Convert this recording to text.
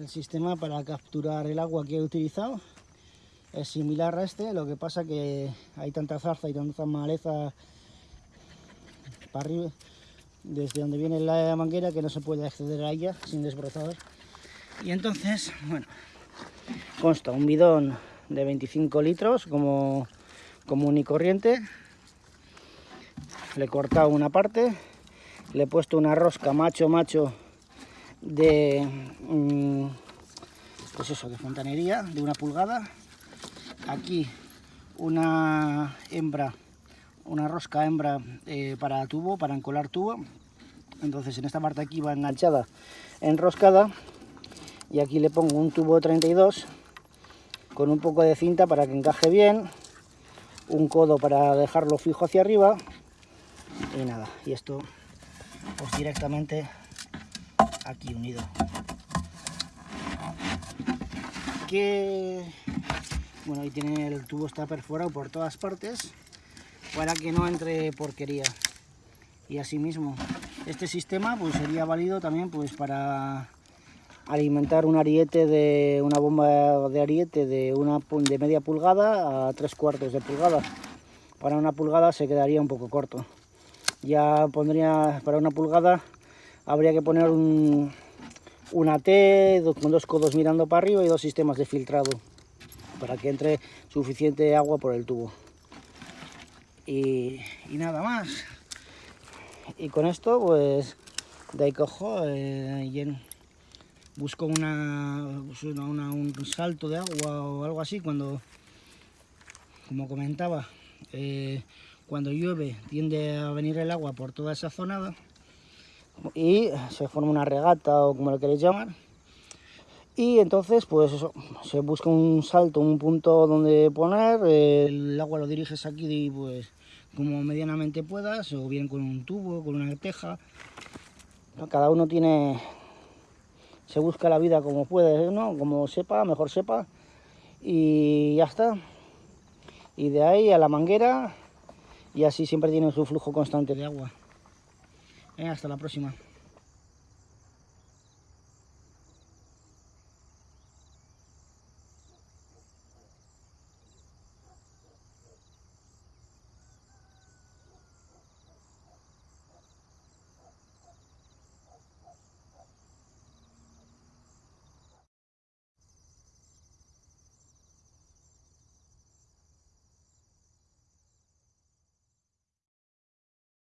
El sistema para capturar el agua que he utilizado es similar a este, lo que pasa que hay tanta zarza y tanta maleza para arriba, desde donde viene la manguera, que no se puede acceder a ella sin desbrozador. Y entonces, bueno, consta un bidón de 25 litros como común y corriente. Le he cortado una parte, le he puesto una rosca macho macho de mm, pues eso, de fontanería, de una pulgada. Aquí una hembra, una rosca hembra eh, para tubo, para encolar tubo. Entonces en esta parte aquí va enganchada, enroscada. Y aquí le pongo un tubo 32 con un poco de cinta para que encaje bien. Un codo para dejarlo fijo hacia arriba. Y nada, y esto pues directamente aquí unido. Que bueno, ahí tiene el tubo está perforado por todas partes para que no entre porquería. Y asimismo, este sistema pues sería válido también pues para alimentar un ariete de una bomba de ariete de una de media pulgada a tres cuartos de pulgada. Para una pulgada se quedaría un poco corto. Ya pondría para una pulgada habría que poner un, una T con dos codos mirando para arriba y dos sistemas de filtrado para que entre suficiente agua por el tubo. Y, nada más. Y con esto, pues, de ahí cojo eh, y busco una, un salto de agua o algo así cuando, como comentaba, eh, cuando llueve tiende a venir el agua por toda esa zona y se forma una regata o como lo queréis llamar y entonces pues eso, se busca un salto, un punto donde poner, el agua lo diriges aquí y pues como medianamente puedas, o bien con un tubo, con una teja. Cada uno tiene, se busca la vida como puede, ¿no? Como sepa, mejor sepa. Y ya está. Y de ahí a la manguera y así siempre tiene su flujo constante de agua. Hasta la próxima.